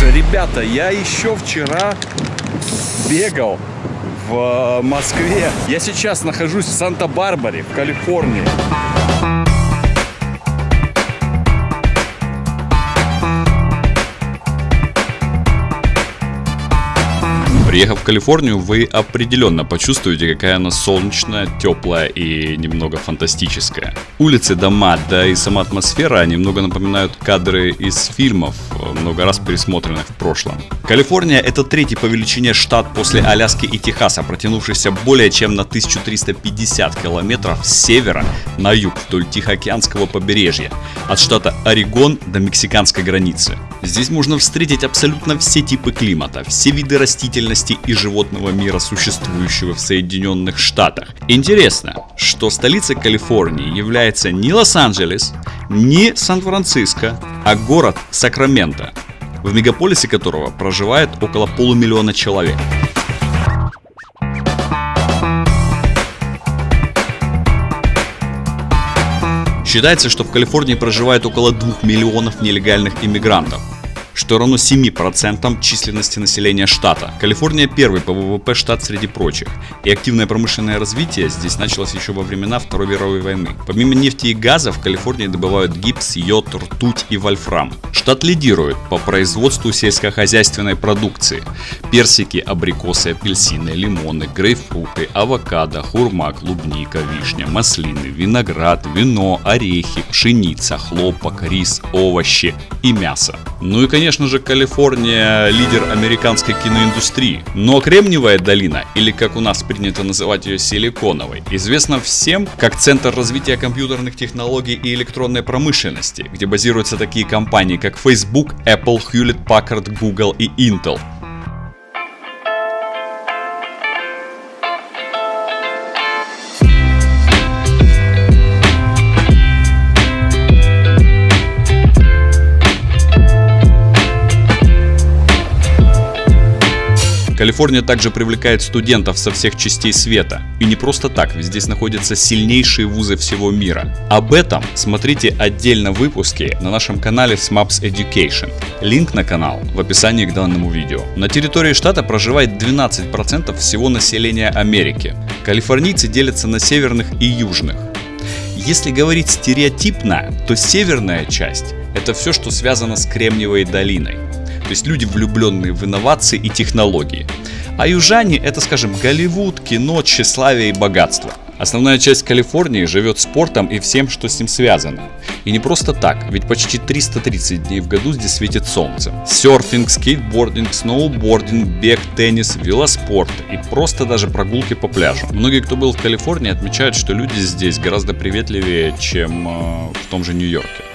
же, ребята, я еще вчера бегал в Москве. Я сейчас нахожусь в Санта-Барбаре, в Калифорнии. Приехав в Калифорнию, вы определенно почувствуете, какая она солнечная, теплая и немного фантастическая. Улицы, дома, да и сама атмосфера немного напоминают кадры из фильмов, много раз пересмотренных в прошлом. Калифорния это третий по величине штат после Аляски и Техаса, протянувшийся более чем на 1350 километров с севера на юг вдоль Тихоокеанского побережья, от штата Орегон до мексиканской границы. Здесь можно встретить абсолютно все типы климата, все виды растительности и животного мира, существующего в Соединенных Штатах. Интересно, что столицей Калифорнии является не Лос-Анджелес, не Сан-Франциско, а город Сакраменто, в мегаполисе которого проживает около полумиллиона человек. Считается, что в Калифорнии проживает около 2 миллионов нелегальных иммигрантов что равно 7% численности населения штата. Калифорния первый по ВВП штат среди прочих. И активное промышленное развитие здесь началось еще во времена Второй мировой войны. Помимо нефти и газа в Калифорнии добывают гипс, йод, ртуть и вольфрам. Штат лидирует по производству сельскохозяйственной продукции. Персики, абрикосы, апельсины, лимоны, грейпфруты, авокадо, хурма, клубника, вишня, маслины, виноград, вино, орехи, пшеница, хлопок, рис, овощи и мясо. Ну и конечно же Калифорния лидер американской киноиндустрии. Но Кремниевая долина, или как у нас принято называть ее Силиконовой, известна всем как центр развития компьютерных технологий и электронной промышленности, где базируются такие компании как Facebook, Apple, Hewlett Packard, Google и Intel. Калифорния также привлекает студентов со всех частей света. И не просто так, ведь здесь находятся сильнейшие вузы всего мира. Об этом смотрите отдельно выпуски на нашем канале SMAPS Education. Линк на канал в описании к данному видео. На территории штата проживает 12% всего населения Америки. Калифорнийцы делятся на северных и южных. Если говорить стереотипно, то северная часть – это все, что связано с Кремниевой долиной. То есть люди, влюбленные в инновации и технологии. А южане это, скажем, Голливуд, кино, тщеславие и богатство. Основная часть Калифорнии живет спортом и всем, что с ним связано. И не просто так, ведь почти 330 дней в году здесь светит солнце. Серфинг, скейтбординг, сноубординг, бег, теннис, велоспорт и просто даже прогулки по пляжу. Многие, кто был в Калифорнии, отмечают, что люди здесь гораздо приветливее, чем э, в том же Нью-Йорке.